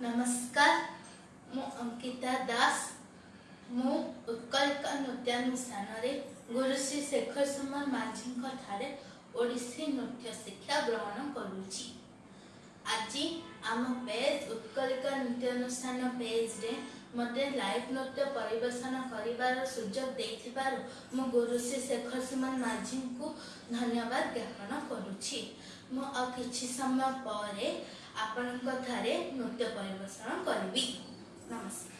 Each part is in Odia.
ନମସ୍କାର ମୁଁ ଅଙ୍କିତା ଦାସ ମୁଁ ଉତ୍କଳିକା ନୃତ୍ୟାନୁଷ୍ଠାନରେ ଗୁରୁ ଶ୍ରୀ ଶେଖର ସୁମନ ମାଝୀଙ୍କ ଠାରେ ଓଡ଼ିଶୀ ନୃତ୍ୟ ଶିକ୍ଷା ଗ୍ରହଣ କରୁଛି ଆଜି ଆମ ପେଜ୍ ଉତ୍କଳିକା ନୃତ୍ୟାନୁଷ୍ଠାନ ପେଜ୍ରେ ମୋତେ ଲାଇଭ୍ ନୃତ୍ୟ ପରିବେଷଣ କରିବାର ସୁଯୋଗ ଦେଇଥିବାରୁ ମୁଁ ଗୁରୁ ଶ୍ରୀ ଶେଖର ସୁମନ ମାଝୀଙ୍କୁ ଧନ୍ୟବାଦ ଜ୍ଞାପନ କରୁଛି ମୁଁ ଆଉ କିଛି ସମୟ ପରେ ଆପଣଙ୍କ ଠାରେ ନୃତ୍ୟ ପରିବେଷଣ କରିବି। ନମସ୍କାର।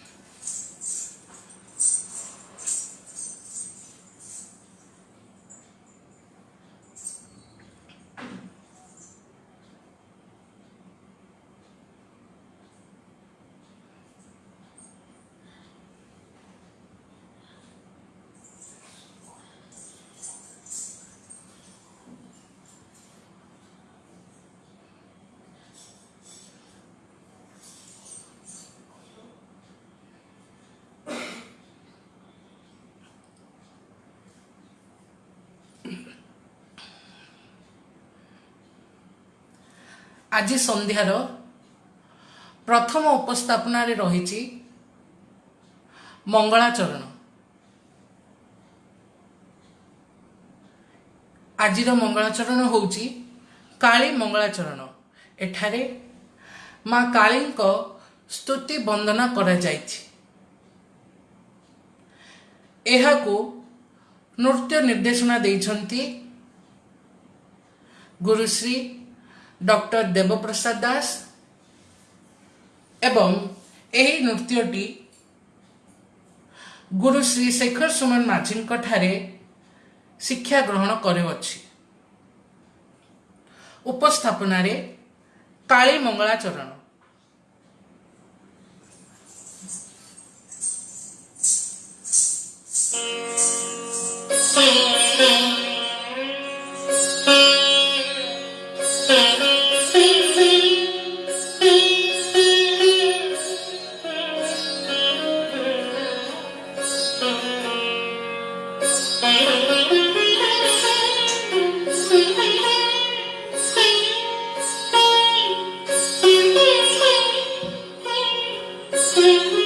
ଆଜି ସନ୍ଧ୍ୟାର ପ୍ରଥମ ଉପସ୍ଥାପନାରେ ରହିଛି ମଙ୍ଗଳାଚରଣ। ଆଜିର ମଙ୍ଗଳାଚରଣ ହେଉଛି କାଳୀ ମଙ୍ଗଳାଚରଣ। ଏଠାରେ ମା କାଳୀଙ୍କ ସ୍ତୁତି ବନ୍ଦନା କରାଯାଇଛି। ଏହାକୁ ନୃତ୍ୟ ନିର୍ଦ୍ଦେଶନା ଦେଇଛନ୍ତି ଗୁରୁଶ୍ରୀ ଡକ୍ଟର ଦେବପ୍ରସାଦ ଦାସ ଏବଂ ଏହି ନୃତ୍ୟଟି ଗୁରୁ ଶ୍ରୀ ଶେଖର ସୁମନ ମାଝୀଙ୍କ ଠାରେ ଶିକ୍ଷା ଗ୍ରହଣ କରୁଅଛି ଉପସ୍ଥାପନାରେ କାଳୀ ମଙ୍ଗଳାଚରଣ sing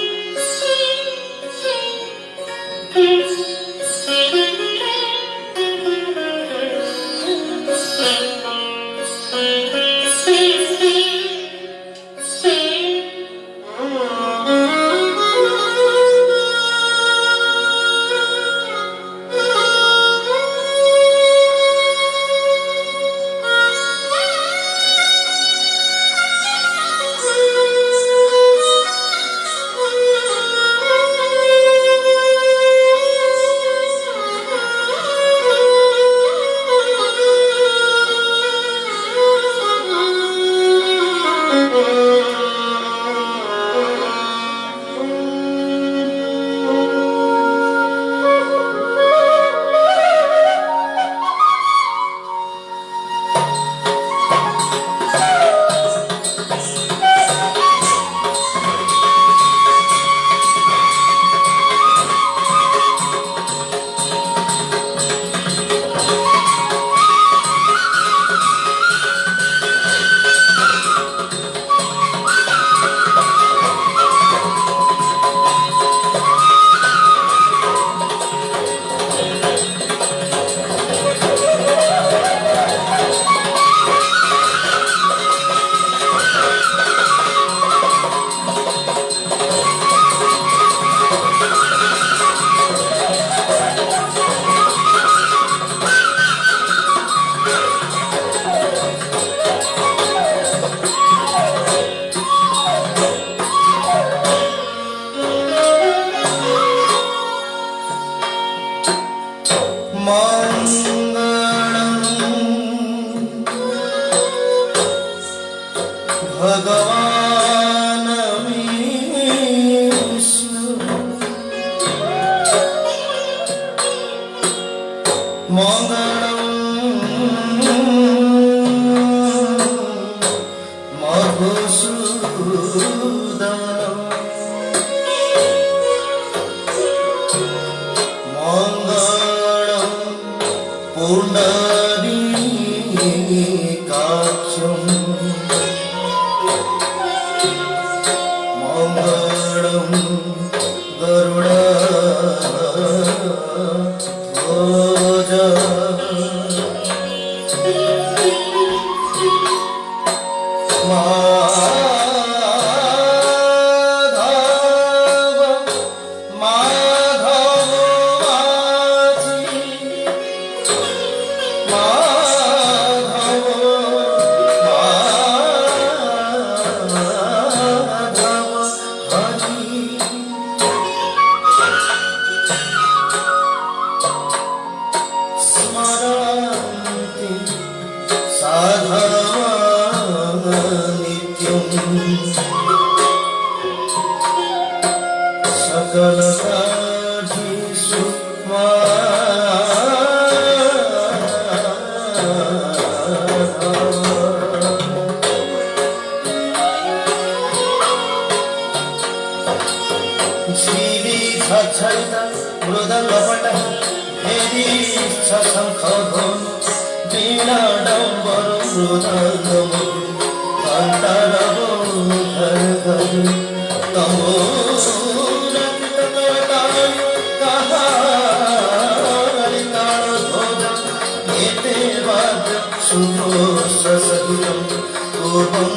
কাছ Shakala. Oh,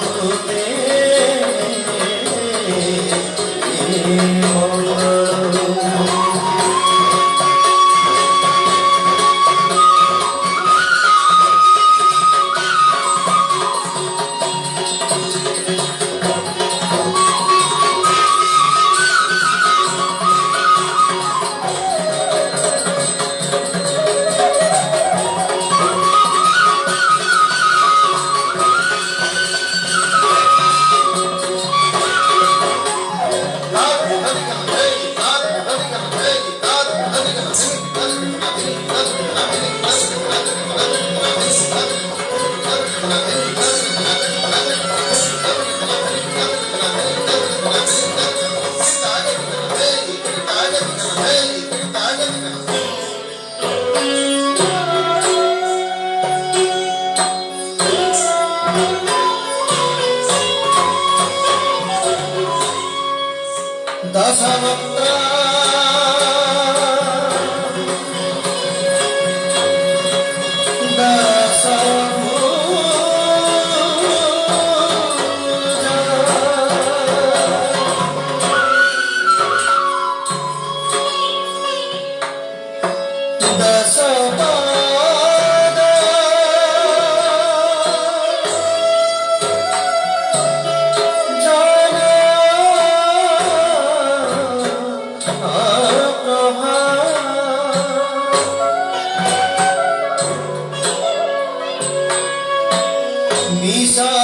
Bisa.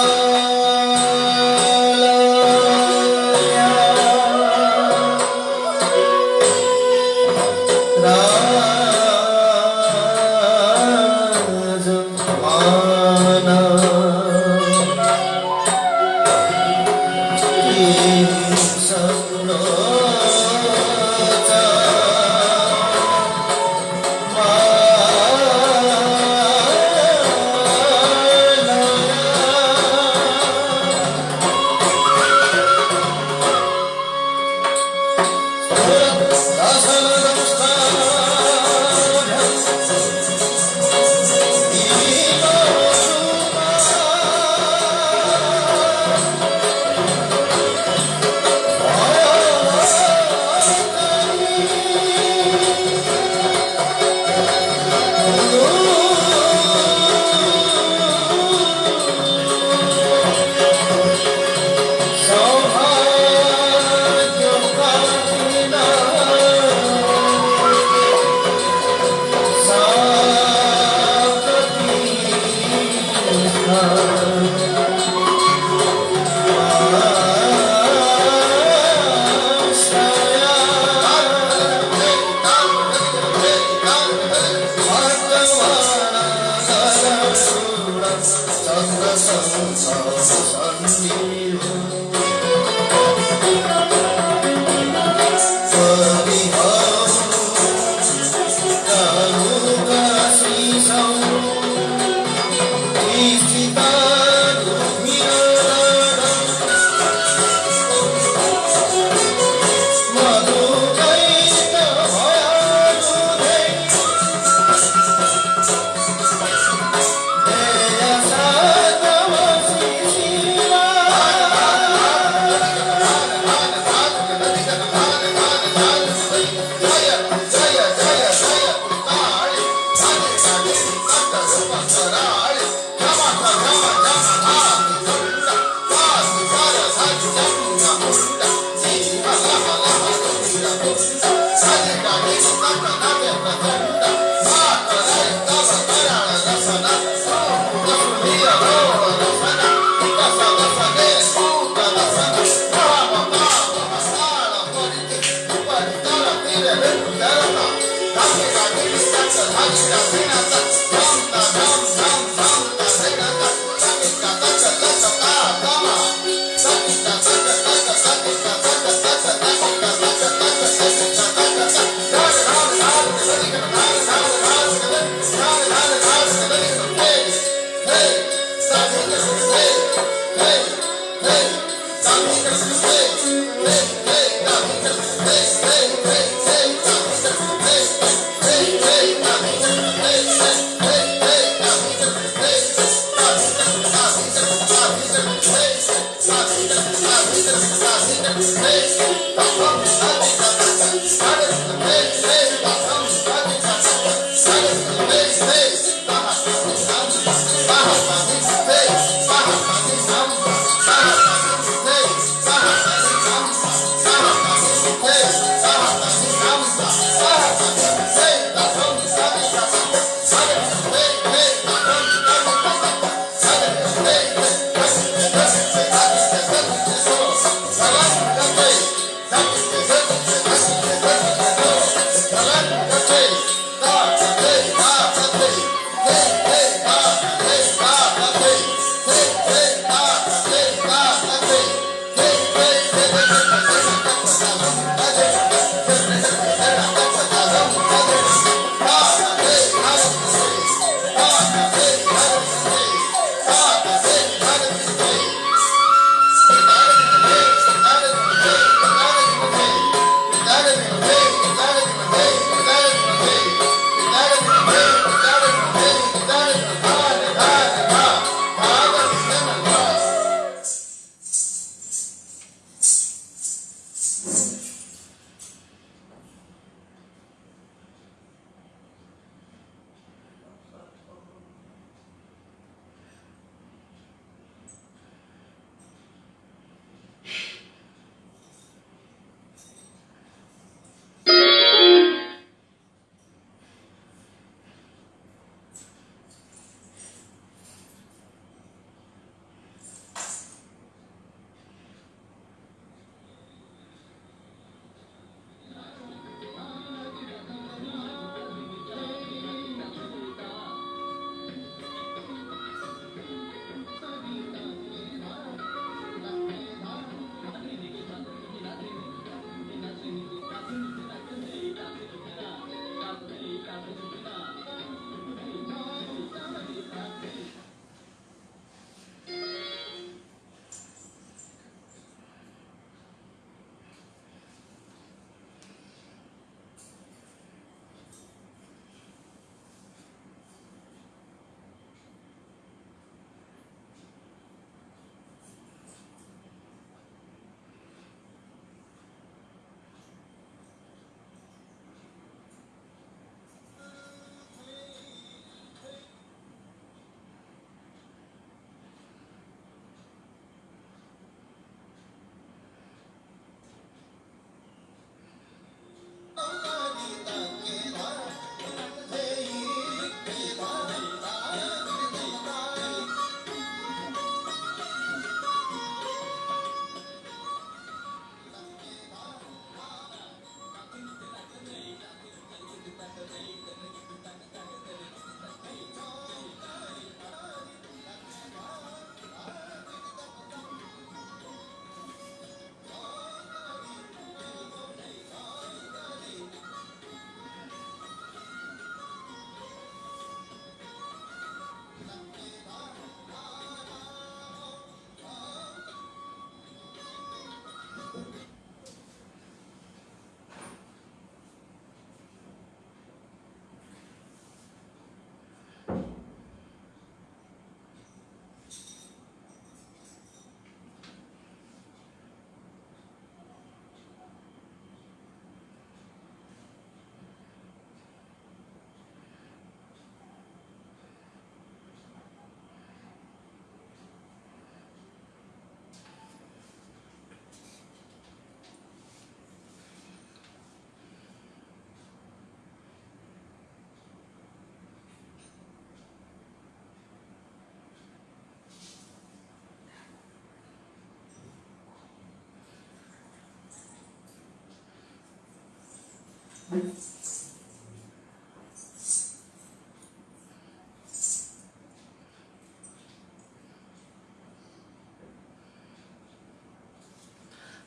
Hey, hey, hey, hey, hey, hey.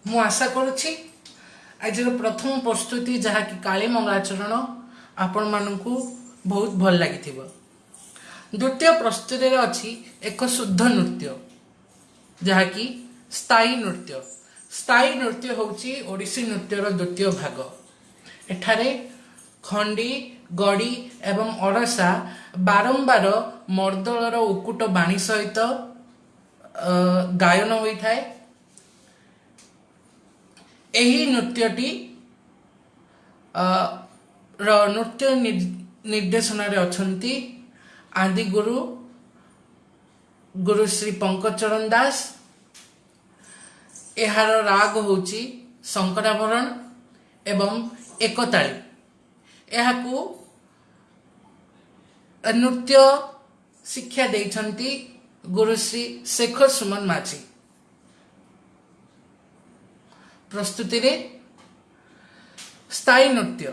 ମୁଁ ଆଶା କରୁଛି ଆଜିର ପ୍ରଥମ ପ୍ରସ୍ତୁତି ଯାହାକି କାଳୀ ମଙ୍ଗଳାଚରଣ ଆପଣମାନଙ୍କୁ ବହୁତ ଭଲ ଲାଗିଥିବ। ଦ୍ୱିତୀୟ ପ୍ରସ୍ତୁତିରେ ଅଛି ଏକ ଶୁଦ୍ଧ ନୃତ୍ୟ ଯାହାକି ସ୍ଥାୟୀ ନୃତ୍ୟ। ସ୍ଥାୟୀ ନୃତ୍ୟ ହେଉଛି ଓଡ଼ିଶୀ ନୃତ୍ୟର ଦ୍ୱିତୀୟ ଭାଗ। ଏଠାରେ ଖଣ୍ଡି ଗଡ଼ି ଏବଂ ଅଡ଼ସା ବାରମ୍ବାର ମର୍ଦ୍ଦଳର ଉକୁଟ ବାଣୀ ସହିତ ଗାୟନ ହୋଇଥାଏ। ଏହି ନୃତ୍ୟଟି ର ନୃତ୍ୟ ନିର୍ଦ୍ଦେଶନାରେ ଅଛନ୍ତି ଆଦିଗୁରୁ ଗୁରୁ ଶ୍ରୀ ପଙ୍କଚରଣ ଦାସ। ଏହାର ରାଗ ହେଉଛି ଶଙ୍କରାଭରଣ ଏବଂ ଏକତାଳି। ଏହାକୁ ନୃତ୍ୟ ଶିକ୍ଷା ଦେଇଛନ୍ତି ଗୁରୁଶ୍ରୀ ଶେଖର ସୁମନ ମାଝୀ। ପ୍ରସ୍ତୁତିରେ ସ୍ଥାୟୀ ନୃତ୍ୟ।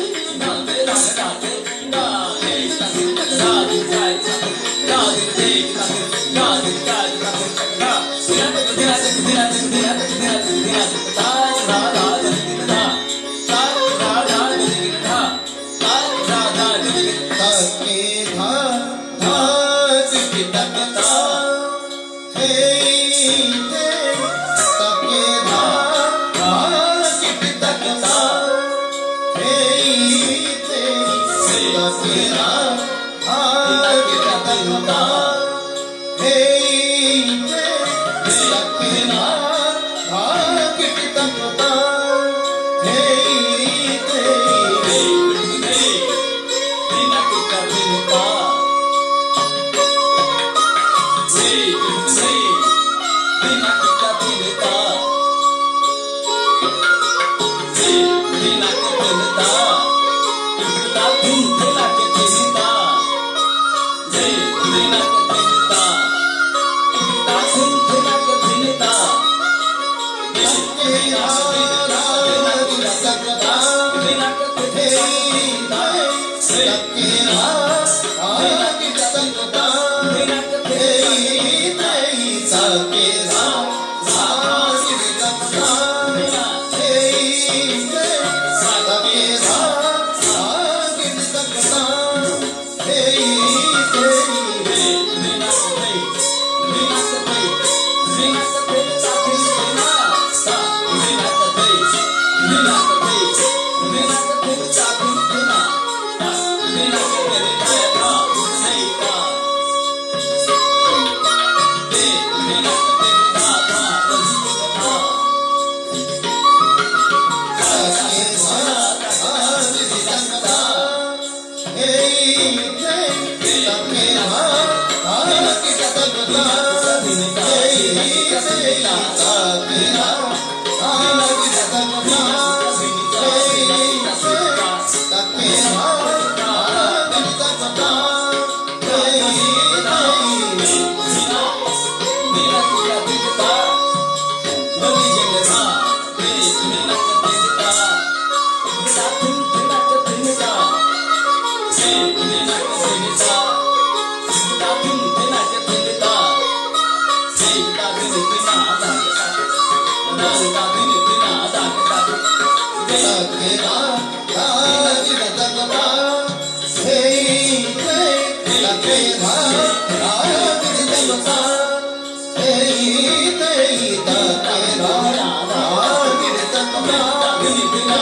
Yeah.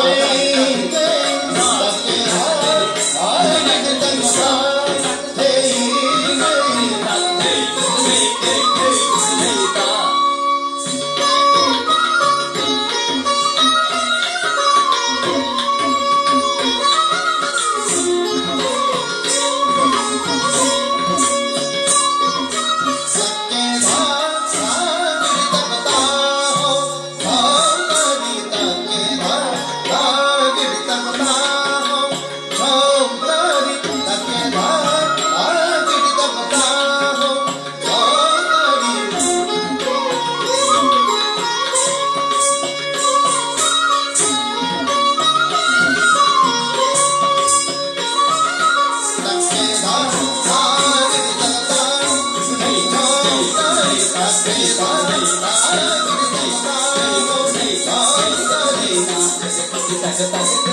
اے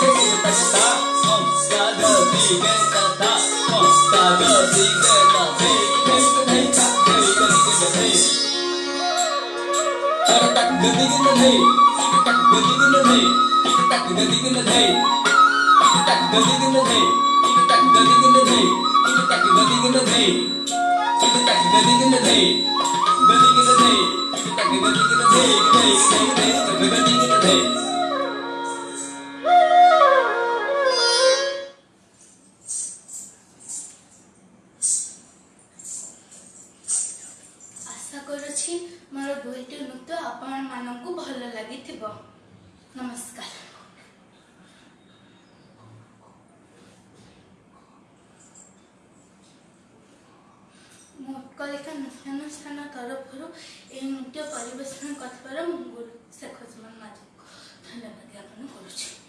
Hey! নমস্কার মোটকলিকা নৃত্যানুষ্ঠান তরফରୁ ଏହି ନୃତ୍ୟ ପରିବେଷଣ କରିଥିବାର ମୁଁ ଗୁରୁ ଶେଖ ସୁମନ ମାଝୀ ଧନ୍ୟବାଦ ଜ୍ଞାପନ କରୁଛି